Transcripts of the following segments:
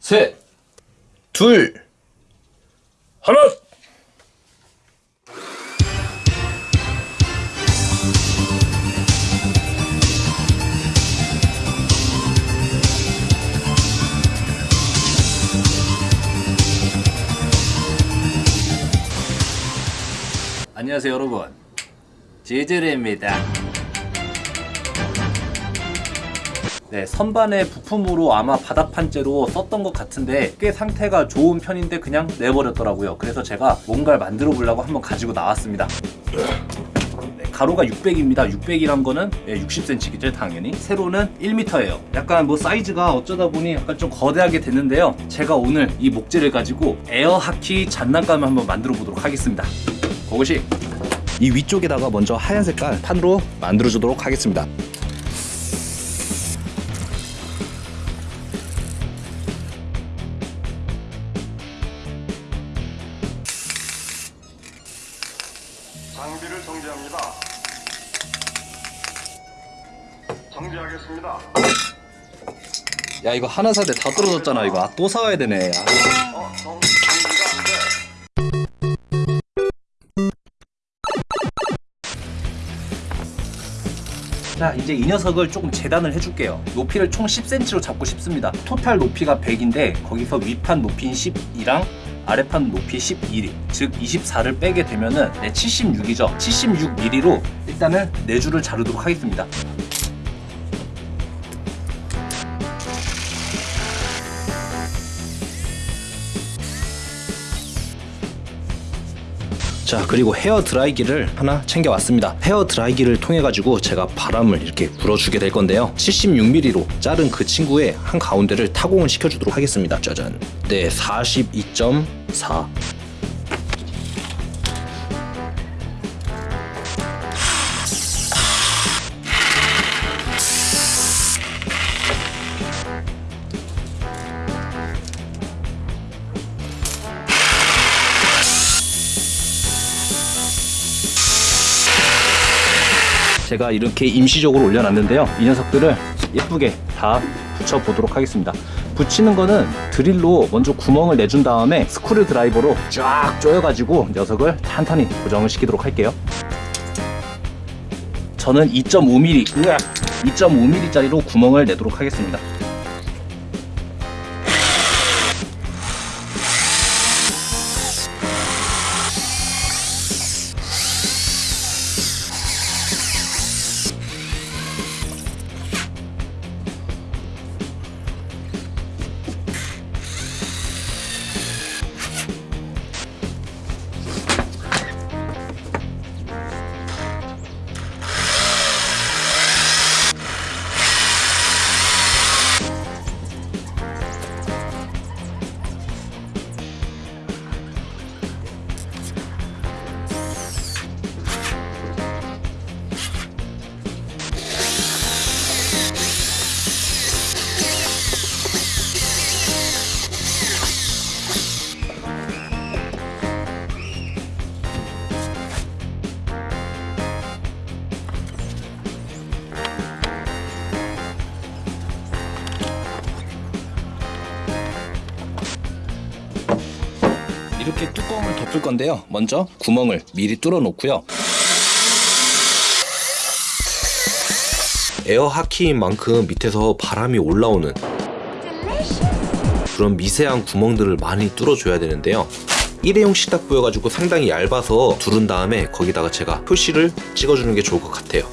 셋, 둘, 하나. 안녕하세요 여러분. 제제레입니다 네 선반의 부품으로 아마 바닥판재로 썼던 것 같은데 꽤 상태가 좋은 편인데 그냥 내버렸더라고요. 그래서 제가 뭔가를 만들어 보려고 한번 가지고 나왔습니다. 네, 가로가 600입니다. 600이란 거는 60cm겠죠 당연히. 세로는 1m예요. 약간 뭐 사이즈가 어쩌다 보니 약간 좀 거대하게 됐는데요. 제가 오늘 이 목재를 가지고 에어하키 장난감을 한번 만들어 보도록 하겠습니다. 그것이 이 위쪽에다가 먼저 하얀 색깔 판으로 만들어 주도록 하겠습니다. 정지하겠습니다. 야 이거 하나 사대 다 떨어졌잖아 이거 아, 또 사와야 되네. 아. 어, 정. 자 이제 이 녀석을 조금 재단을 해줄게요 높이를 총 10cm로 잡고 싶습니다 토탈 높이가 100인데 거기서 위판 높이인 12랑 아래판 높이 11, 즉 24를 빼게 되면은 네, 76이죠 76mm로 일단은 4줄을 자르도록 하겠습니다 자 그리고 헤어 드라이기를 하나 챙겨왔습니다. 헤어 드라이기를 통해 가지고 제가 바람을 이렇게 불어주게 될 건데요. 76mm로 자른 그 친구의 한 가운데를 타공을 시켜주도록 하겠습니다. 짜잔. 네 42.4. 제가 이렇게 임시적으로 올려놨는데요. 이 녀석들을 예쁘게 다 붙여보도록 하겠습니다. 붙이는 거는 드릴로 먼저 구멍을 내준 다음에 스크류 드라이버로 쫙 조여가지고 녀석을 탄탄히 고정을 시키도록 할게요. 저는 2.5mm 2.5mm 짜리로 구멍을 내도록 하겠습니다 덮을 건데요. 먼저 구멍을 미리 뚫어 놓고요. 에어 하키인 만큼 밑에서 바람이 올라오는 그런 미세한 구멍들을 많이 뚫어줘야 되는데요. 일회용 식탁 보여가지고 상당히 얇아서 두른 다음에 거기다가 제가 표시를 찍어주는 게 좋을 것 같아요.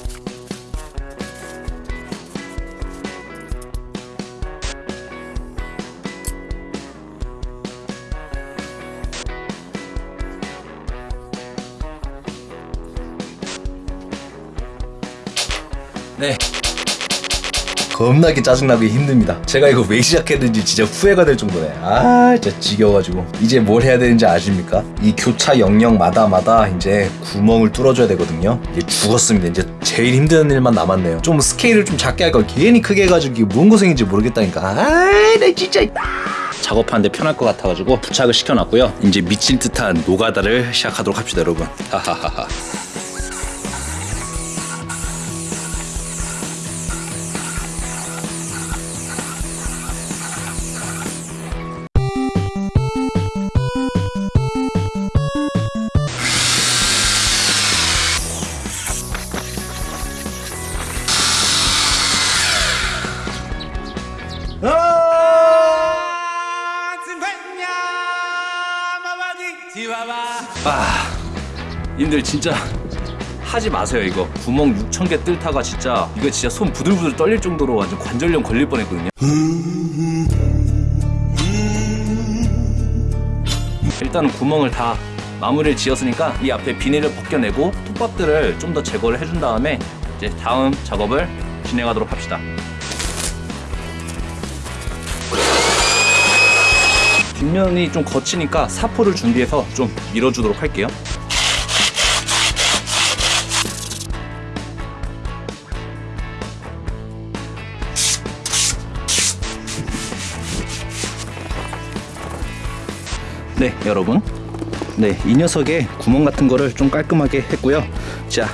네. 겁나게 짜증나기 힘듭니다. 제가 이거 왜 시작했는지 진짜 후회가 될 정도네. 아, 진짜 지겨워가지고. 이제 뭘 해야 되는지 아십니까? 이 교차 영역마다마다 이제 구멍을 뚫어줘야 되거든요. 이게 죽었습니다. 이제 제일 힘든 일만 남았네요. 좀 스케일을 좀 작게 할걸 괜히 크게 해가지고 이게 뭔 고생인지 모르겠다니까. 아, 나 진짜. 작업하는데 편할 것 같아가지고 부착을 시켜놨고요. 이제 미칠 듯한 노가다를 시작하도록 합시다, 여러분. 하하하하. 아, 님들 진짜 하지 마세요 이거 구멍 6천 개 뜰다가 진짜 이거 진짜 손 부들부들 떨릴 정도로 완전 관절염 걸릴 뻔했거든요. 일단은 구멍을 다 마무리를 지었으니까 이 앞에 비닐을 벗겨내고 톱밥들을 좀 더 제거를 해준 다음에 이제 다음 작업을 진행하도록 합시다. 뒷면이 좀 거치니까 사포를 준비해서 좀 밀어주도록 할게요. 네, 여러분. 네, 이 녀석의 구멍 같은 거를 좀 깔끔하게 했고요. 자,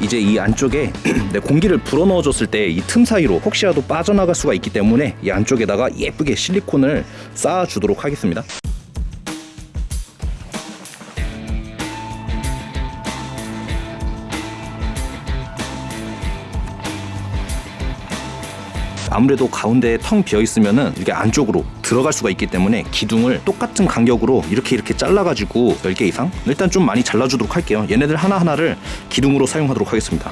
이제 이 안쪽에 네, 공기를 불어넣어 줬을 때 이 틈 사이로 혹시라도 빠져나갈 수가 있기 때문에 이 안쪽에다가 예쁘게 실리콘을 쌓아 주도록 하겠습니다. 아무래도 가운데에 텅 비어 있으면은 이게 안쪽으로 들어갈 수가 있기 때문에 기둥을 똑같은 간격으로 이렇게 이렇게 잘라가지고 10개 이상? 일단 좀 많이 잘라주도록 할게요. 얘네들 하나하나를 기둥으로 사용하도록 하겠습니다.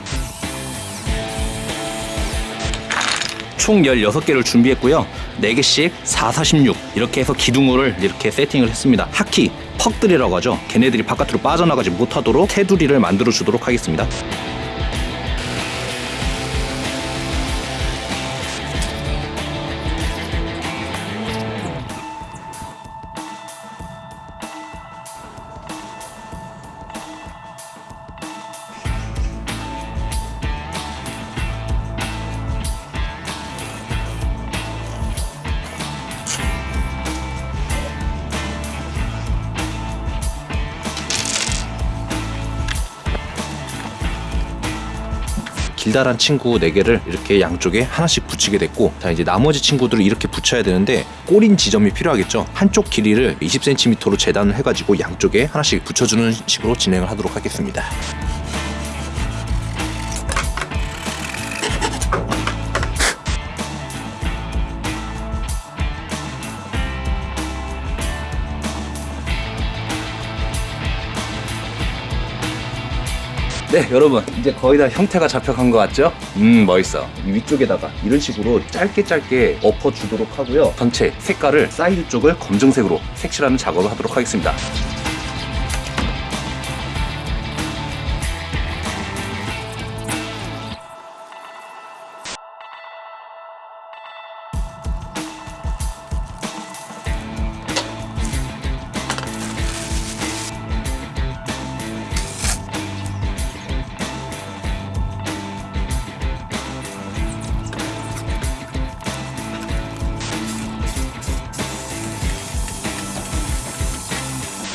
총 16개를 준비했고요. 4개씩 4, 46 이렇게 해서 기둥을 이렇게 세팅을 했습니다. 하키 퍽들이라고 하죠. 걔네들이 바깥으로 빠져나가지 못하도록 테두리를 만들어 주도록 하겠습니다 길다란 친구 4개를 이렇게 양쪽에 하나씩 붙이게 됐고 자 이제 나머지 친구들을 이렇게 붙여야 되는데 꼬린 지점이 필요하겠죠? 한쪽 길이를 20cm로 재단을 해가지고 양쪽에 하나씩 붙여주는 식으로 진행을 하도록 하겠습니다 네 여러분. 이제 거의 다 형태가 잡혀간 것 같죠? 음 멋있어. 이 위쪽에다가 이런 식으로 짧게 짧게 엎어주도록 하고요. 전체 색깔을 사이드 쪽을 검정색으로 색칠하는 작업을 하도록 하겠습니다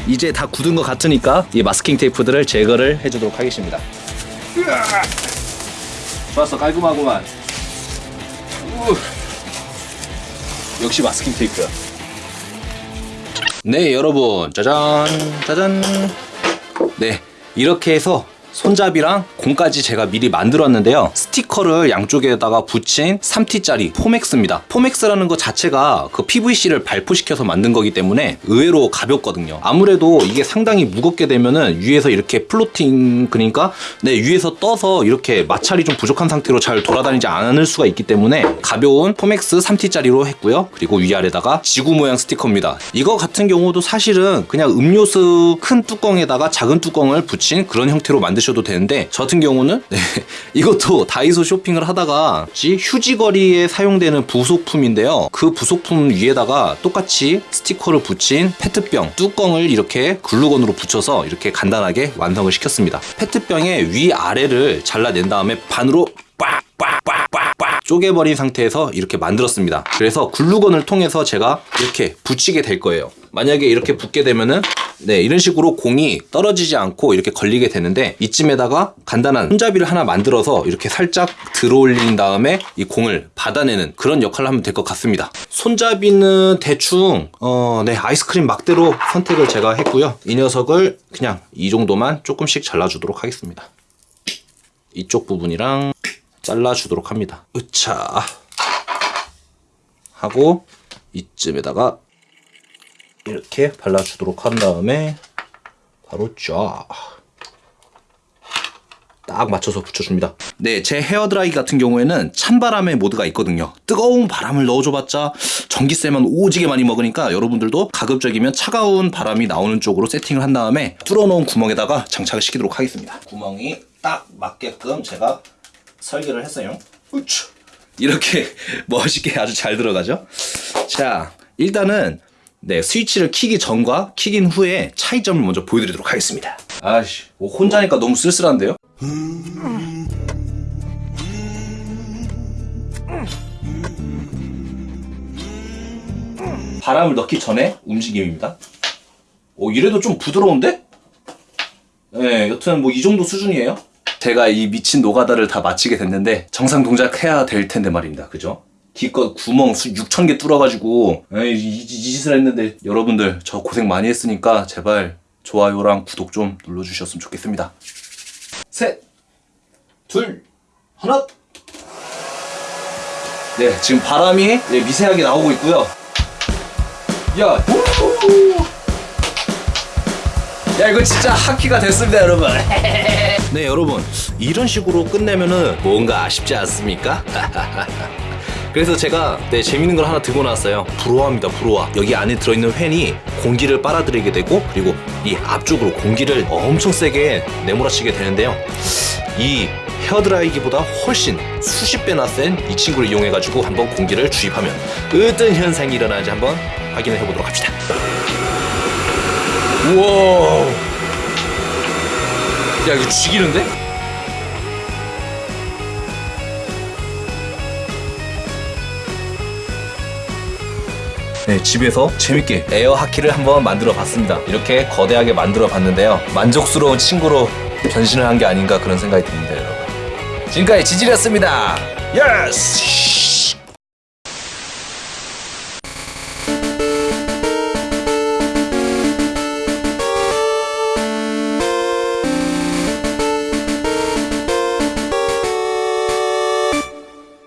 이제 다 굳은 것 같으니까 이 마스킹 테이프들을 제거를 해주도록 하겠습니다. 좋았어 깔끔하구만. 우. 역시 마스킹 테이프야. 네 여러분. 짜잔 짜잔. 네 이렇게 해서 손잡이랑 공까지 제가 미리 만들었는데요. 스티커를 양쪽에다가 붙인 3T짜리 포맥스입니다. 포맥스라는 것 자체가 그 PVC를 발포시켜서 만든 거기 때문에 의외로 가볍거든요. 아무래도 이게 상당히 무겁게 되면은 위에서 이렇게 floating 그러니까 네 위에서 떠서 이렇게 마찰이 좀 부족한 상태로 잘 돌아다니지 않을 수가 있기 때문에 가벼운 포맥스 3T짜리로 했고요. 그리고 위아래다가 지구 모양 스티커입니다. 이거 같은 경우도 사실은 그냥 음료수 큰 뚜껑에다가 작은 뚜껑을 붙인 그런 형태로 만드셔도 되는데 저 같은 경우는 네, 이것도 다이소 쇼핑을 하다가 휴지걸이에 사용되는 부속품인데요. 그 부속품 위에다가 똑같이 스티커를 붙인 페트병 뚜껑을 이렇게 글루건으로 붙여서 이렇게 간단하게 완성을 시켰습니다. 페트병의 위아래를 잘라낸 다음에 반으로 빡빡빡빡빡 쪼개버린 상태에서 이렇게 만들었습니다. 그래서 글루건을 통해서 제가 이렇게 붙이게 될 거예요 만약에 이렇게 붙게 되면은 네 이런 식으로 공이 떨어지지 않고 이렇게 걸리게 되는데 이쯤에다가 간단한 손잡이를 하나 만들어서 이렇게 살짝 들어올린 다음에 이 공을 받아내는 그런 역할을 하면 될 것 같습니다. 손잡이는 대충 어 네 아이스크림 막대로 선택을 제가 했고요. 이 녀석을 그냥 이 정도만 조금씩 잘라주도록 하겠습니다. 이쪽 부분이랑 잘라주도록 합니다. 으차! 하고 이쯤에다가 이렇게 발라주도록 한 다음에 바로 쫙. 딱 맞춰서 붙여줍니다. 네, 제 헤어드라이기 같은 경우에는 찬바람의 모드가 있거든요. 뜨거운 바람을 넣어줘봤자 전기세만 오지게 많이 먹으니까 여러분들도 가급적이면 차가운 바람이 나오는 쪽으로 세팅을 한 다음에 뚫어놓은 구멍에다가 장착을 시키도록 하겠습니다. 구멍이 딱 맞게끔 제가 설계를 했어요. 우쭈. 이렇게 멋있게 아주 잘 들어가죠. 자, 일단은 네 스위치를 키기 전과 키긴 후에 차이점을 먼저 보여드리도록 하겠습니다. 아씨, 뭐 혼자니까 너무 쓸쓸한데요? 바람을 넣기 전에 움직임입니다. 오, 이래도 좀 부드러운데? 네, 여튼 뭐 이 정도 수준이에요. 제가 이 미친 노가다를 다 마치게 됐는데 정상 동작해야 될 텐데 말입니다. 그죠? 기껏 구멍 수 6천 개 뚫어가지고 에이, 이, 이, 이 짓을 했는데 여러분들 저 고생 많이 했으니까 제발 좋아요랑 구독 좀 눌러주셨으면 좋겠습니다. 셋, 둘, 하나. 네, 지금 바람이 네, 미세하게 나오고 있고요. 야, 야 이거 진짜 하키가 됐습니다, 여러분. 네, 여러분 이런 식으로 끝내면은 뭔가 아쉽지 않습니까? 그래서 제가 네, 재밌는 걸 하나 들고 나왔어요. 브로아입니다, 브로아. 여기 안에 들어있는 팬이 공기를 빨아들이게 되고 그리고 이 앞쪽으로 공기를 엄청 세게 내몰아치게 되는데요. 이 헤어드라이기보다 훨씬 수십 배나 센 이 친구를 이용해가지고 한번 공기를 주입하면 어떤 현상이 일어나는지 한번 확인해 보도록 합시다. 우와. 야 이거 죽이는데? 네, 집에서 재밌게 에어 하키를 한번 만들어 봤습니다. 이렇게 거대하게 만들어 봤는데요. 만족스러운 친구로 변신을 한 게 아닌가 그런 생각이 듭니다, 여러분. 지금까지 지질이었습니다. 예스!